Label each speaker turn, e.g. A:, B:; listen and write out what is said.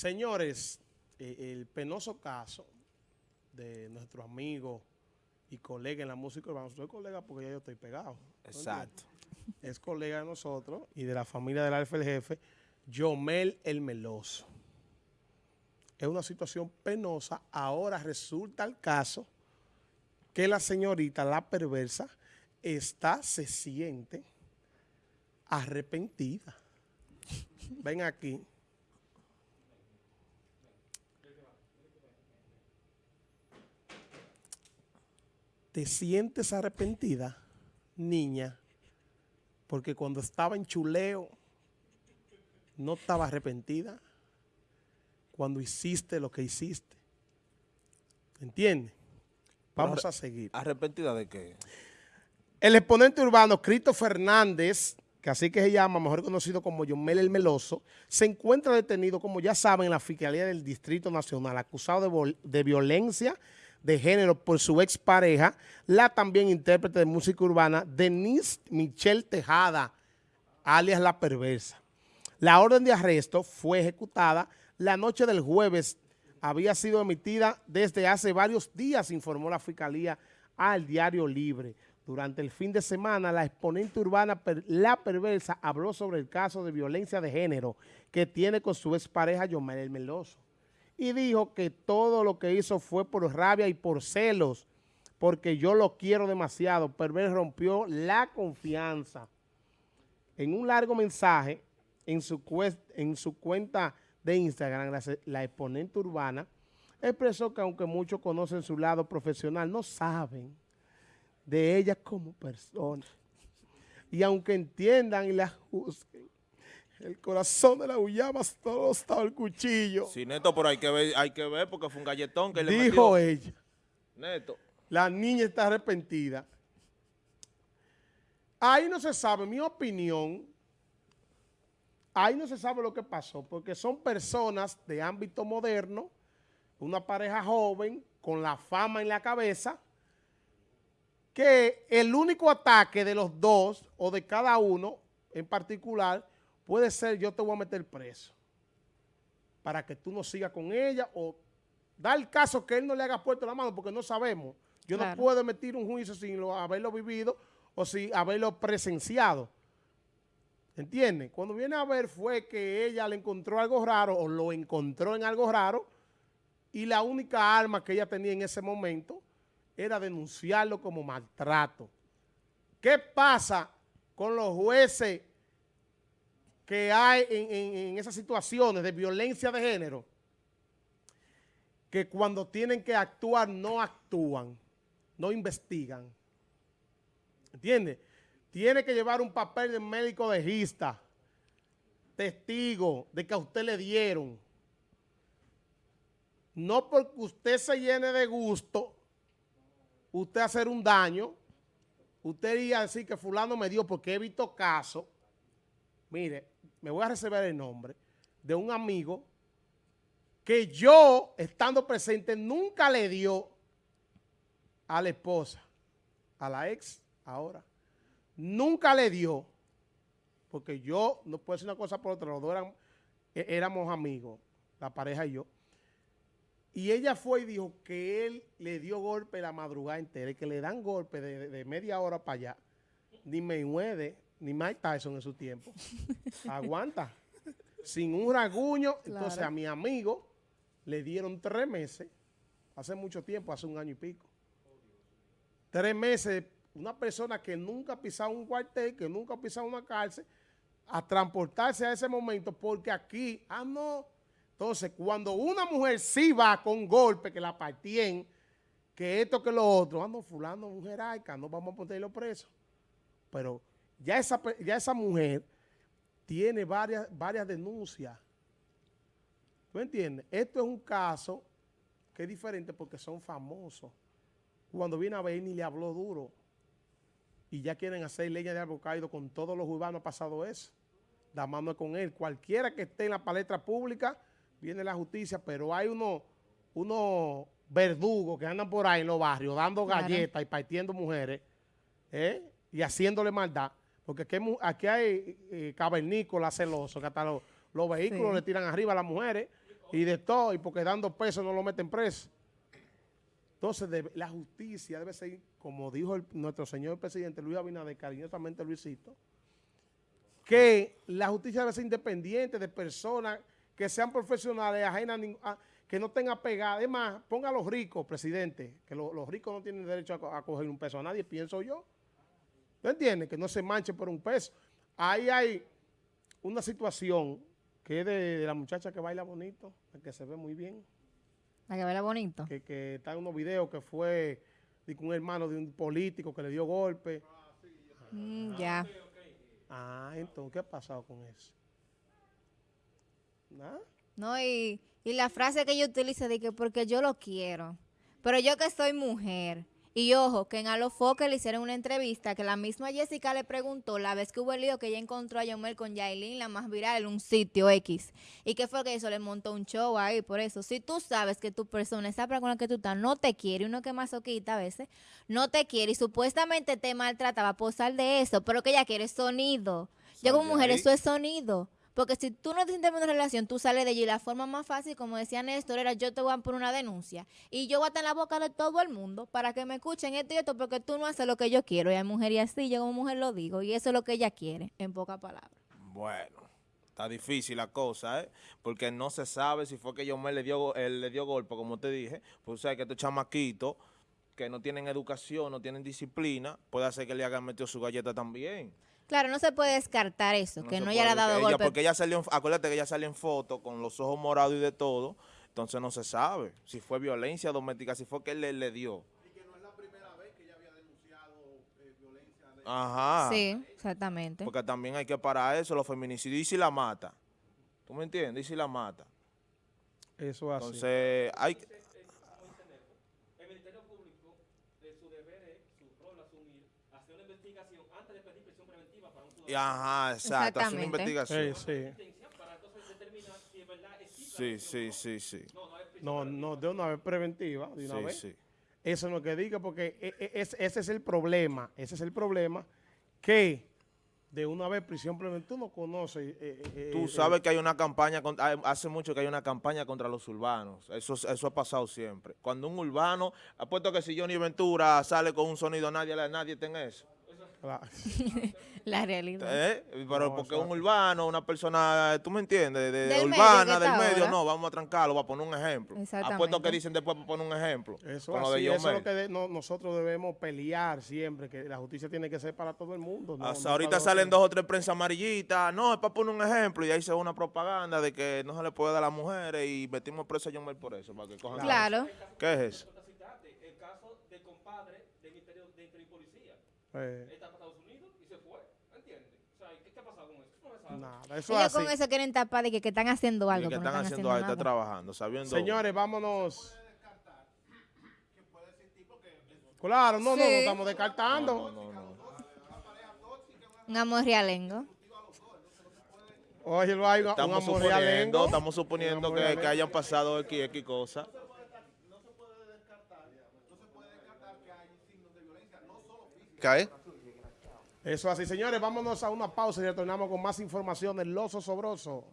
A: Señores, eh, el penoso caso de nuestro amigo y colega en la música urbana, soy colega porque ya yo estoy pegado.
B: Exacto.
A: Es colega de nosotros y de la familia del Alfa el Jefe, Yomel el Meloso. Es una situación penosa. Ahora resulta el caso que la señorita, la perversa, está, se siente arrepentida. Ven aquí. ¿Te sientes arrepentida, niña? Porque cuando estaba en chuleo, no estaba arrepentida. Cuando hiciste lo que hiciste. ¿Entiendes? Vamos a seguir.
B: ¿Arrepentida de qué?
A: El exponente urbano Cristo Fernández, que así que se llama, mejor conocido como Yomel el Meloso, se encuentra detenido, como ya saben, en la Fiscalía del Distrito Nacional, acusado de, de violencia de género por su expareja, la también intérprete de música urbana, Denise Michelle Tejada, alias La Perversa. La orden de arresto fue ejecutada la noche del jueves, había sido emitida desde hace varios días, informó la Fiscalía al Diario Libre. Durante el fin de semana, la exponente urbana La Perversa habló sobre el caso de violencia de género que tiene con su expareja Yomel Meloso y dijo que todo lo que hizo fue por rabia y por celos, porque yo lo quiero demasiado. Perver rompió la confianza. En un largo mensaje en su, en su cuenta de Instagram, la, exponente urbana expresó que aunque muchos conocen su lado profesional, no saben de ella como persona. Y aunque entiendan y la el corazón de la Uyama todo estaba el cuchillo.
B: Sí, Neto, pero hay que ver, hay que ver porque fue un galletón que
A: le Dijo ella.
B: Neto.
A: La niña está arrepentida. Ahí no se sabe, mi opinión, ahí no se sabe lo que pasó, porque son personas de ámbito moderno, una pareja joven, con la fama en la cabeza, que el único ataque de los dos, o de cada uno en particular, Puede ser yo te voy a meter preso para que tú no sigas con ella o da el caso que él no le haga puesto la mano porque no sabemos. Yo no puedo emitir un juicio sin haberlo vivido o sin haberlo presenciado. ¿Entiendes? Cuando viene a ver fue que ella le encontró algo raro o lo encontró en algo raro y la única arma que ella tenía en ese momento era denunciarlo como maltrato. ¿Qué pasa con los jueces que hay en, esas situaciones de violencia de género, que cuando tienen que actuar no actúan, no investigan. ¿Entiende? Tiene que llevar un papel de médico legista, testigo de que a usted le dieron. No porque usted se llene de gusto, usted hacer un daño, usted iría a decir que fulano me dio porque he visto casos mire, me voy a reservar el nombre de un amigo que yo, estando presente, nunca le dio a la esposa, a la ex ahora, nunca le dio, porque yo, no puedo decir una cosa por otra, los dos e-, éramos amigos, la pareja y yo, y ella fue y dijo que él le dio golpe la madrugada entera, que le dan golpe de, media hora para allá, ni me mueve ni Mike Tyson en su tiempo. Aguanta. Sin un raguño. Entonces a mi amigo le dieron tres meses, hace mucho tiempo, hace un año y pico. Tres meses, una persona que nunca ha pisado un cuartel, que nunca ha pisado una cárcel, a transportarse a ese momento, porque aquí, ah, no. Entonces, cuando una mujer sí va con golpe, que la partien, que esto, que lo otro, ah, no, fulano, mujer no vamos a ponerlo preso. Pero ya esa, ya esa mujer tiene varias, varias denuncias. ¿Tú entiendes? Esto es un caso que es diferente porque son famosos. Cuando viene a ver ni le habló duro y ya quieren hacer leyes de árbol caído con todos los urbanos ha pasado eso. Da mano con él. Cualquiera que esté en la palestra pública, viene la justicia, pero hay unos uno verdugos que andan por ahí en los barrios dando galletas y partiendo mujeres ¿eh? y haciéndole maldad porque aquí, hay eh, cavernícolas celosos, que hasta los, vehículos le tiran arriba a las mujeres. y de todo, y porque dando peso no lo meten preso. Entonces, la justicia debe ser, como dijo el- nuestro señor presidente Luis Abinader, cariñosamente Luisito, que la justicia debe ser independiente de personas que sean profesionales, ajenas, a que no tengan pegada. Además, ponga a los ricos, presidente, que lo- los ricos no tienen derecho a coger un peso a nadie, pienso yo. ¿Tú entiendes? Que no se manche por un peso. Ahí hay una situación que es de, de la muchacha que baila bonito, la que se ve muy bien,
C: La que baila bonito.
A: que, que está en unos videos que fue de un hermano de un político que le dio golpe.
C: Mm, ya.
A: Ah, entonces, ¿qué ha pasado con eso? ¿Nada?
C: No, y, y la frase que yo utilizo de que porque yo lo quiero. Pero yo que soy mujer. Y ojo, que en Alofoque le hicieron una entrevista que la misma Jessica le preguntó la vez que hubo el lío que ella encontró a Yomel con Yailin, la más viral, en un sitio X. ¿Y qué fue que hizo? Le montó un show ahí, por eso. Si tú sabes que tu persona, esa persona con la que tú estás, no te quiere, uno que es masoquista a veces, no te quiere y supuestamente te maltrataba por sal de eso, pero que ella quiere sonido. Yo como mujer,
B: ahí.
C: eso es sonido. Porque si tú no te sientes en relación, tú sales de allí. La forma más fácil, como decía Néstor, era yo te voy a poner una denuncia. Y yo voy a estar en la boca de todo el mundo para que me escuchen esto y esto, porque tú no haces lo que yo quiero. Y hay mujer y así, yo como mujer lo digo. Y eso es lo que ella quiere, en pocas palabras.
B: Bueno, está difícil la cosa, ¿eh? Porque no se sabe si fue que Yomel le dio, él le dio golpe, como te dije. Pues sabes que estos chamaquitos que no tienen educación, no tienen disciplina, puede hacer que le hagan metido su galleta también.
C: Claro, no se puede descartar eso, que no haya
B: puede,
C: dado
B: que ella-
C: golpe.
B: Porque ella salió, acuérdate que ella salió en foto con los ojos morados y de todo, entonces no se sabe si fue violencia doméstica, si fue que él le, le dio. Ajá.
C: Sí, exactamente.
B: Porque también hay que parar eso, los feminicidios, y si la mata. ¿Tú me entiendes? Y si la mata.
A: Eso es así.
B: Entonces, hay...
D: El Ministerio Público, de su deber es, su rol asumir, hacer una investigación antes de pedir prisión preventiva para un
B: y
D: ciudadano.
B: Ajá, exacto, hacer una
C: Exactamente.
B: investigación.
A: Sí, sí.
D: Para entonces determinar si es verdad existe.
B: Sí, sí, sí, sí.
D: No, no
A: de una vez preventiva, de una
B: Sí,
A: vez.
B: sí.
A: Eso no es que diga, porque e- e- es- ese es el problema. Ese es el problema que de una vez prisión preventiva, tú no conoces. eh, eh,
B: Tú
A: eh,
B: sabes que hay una campaña, con- hay- hace mucho que hay una campaña contra los urbanos. Eso, eso ha pasado siempre. Cuando un urbano, apuesto que si Johnny Ventura sale con un sonido, nadie, nadie tenga eso.
A: Claro.
C: La realidad.
B: ¿Eh? Pero
A: No,
B: porque un urbano, una persona, tú me entiendes, de, de
C: Del medio
B: urbana,
C: que
B: del medio,
C: ahora.
B: no, vamos a trancarlo, va a poner un ejemplo.
C: Exactamente.
B: Apuesto que dicen después para poner un ejemplo.
A: Eso, así,
B: de
A: eso es lo que de- no- nosotros debemos pelear siempre, que la justicia tiene que ser para todo el mundo. no-
B: Hasta
A: no
B: ahorita salen dos o tres prensa amarillitas, no, es para poner un ejemplo, y ahí se ve una propaganda de que no se le puede dar a las mujeres y metimos preso a Yomel por eso, para que cojan
C: Claro.
B: ¿Qué es eso?
D: El caso del compadre del Ministerio de Interior y Policía.
A: Eh,
D: Él está para Estados Unidos y se fue. ¿Entiendes? O sea, ¿qué, qué ha pasado con eso? No se sabe.
A: nada, eso es
C: Ellos
A: así.
C: con eso quieren tapar de que, que están haciendo
B: Y
C: algo,
B: que
C: pero no
B: están haciendo está trabajando, sabiendo.
A: Señores, vámonos. Claro, no, no, no estamos descartando.
B: No, no, no.
C: Un amor realengo.
A: Oye, lo hay un, un
B: Estamos
A: amor
B: suponiendo,
A: realengo.
B: estamos suponiendo que, que hayan pasado X, X cosas.
A: Eso así, señores, vámonos a una pausa y retornamos con más información del Loso Sobroso.